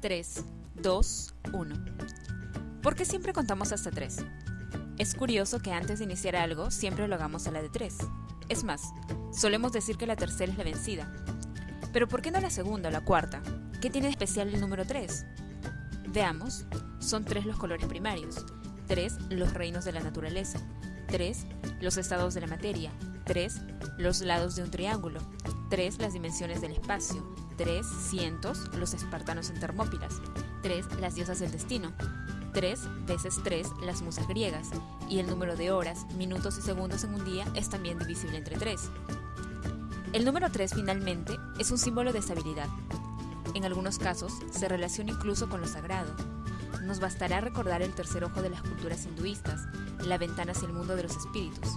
3, 2, 1. ¿Por qué siempre contamos hasta 3? Es curioso que antes de iniciar algo siempre lo hagamos a la de 3. Es más, solemos decir que la tercera es la vencida. Pero ¿por qué no la segunda o la cuarta? ¿Qué tiene de especial el número 3? Veamos, son tres los colores primarios, 3 los reinos de la naturaleza, 3 los estados de la materia, 3 los lados de un triángulo, 3 las dimensiones del espacio, 3 cientos los espartanos en Termópilas, 3 las diosas del destino, 3 veces 3 las musas griegas, y el número de horas, minutos y segundos en un día es también divisible entre 3. El número 3 finalmente es un símbolo de estabilidad. En algunos casos se relaciona incluso con lo sagrado. Nos bastará recordar el tercer ojo de las culturas hinduistas, la ventana hacia el mundo de los espíritus.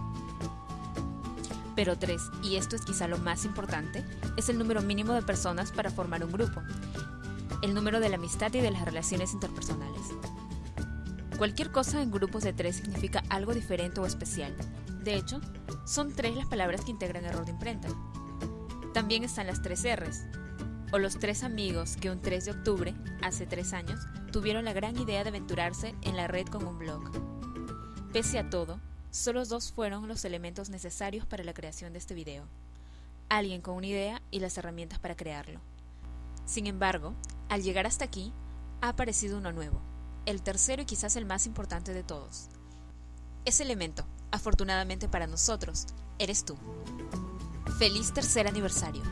Pero 3, y esto es quizá lo más importante, es el número mínimo de personas para formar un grupo, el número de la amistad y de las relaciones interpersonales. Cualquier cosa en grupos de 3 significa algo diferente o especial. De hecho, son tres las palabras que integran error de imprenta. También están las tres R's, o los tres amigos que un 3 de octubre, hace tres años, tuvieron la gran idea de aventurarse en la red con un blog. Pese a todo, Solo dos fueron los elementos necesarios para la creación de este video. Alguien con una idea y las herramientas para crearlo. Sin embargo, al llegar hasta aquí, ha aparecido uno nuevo, el tercero y quizás el más importante de todos. Ese elemento, afortunadamente para nosotros, eres tú. Feliz tercer aniversario.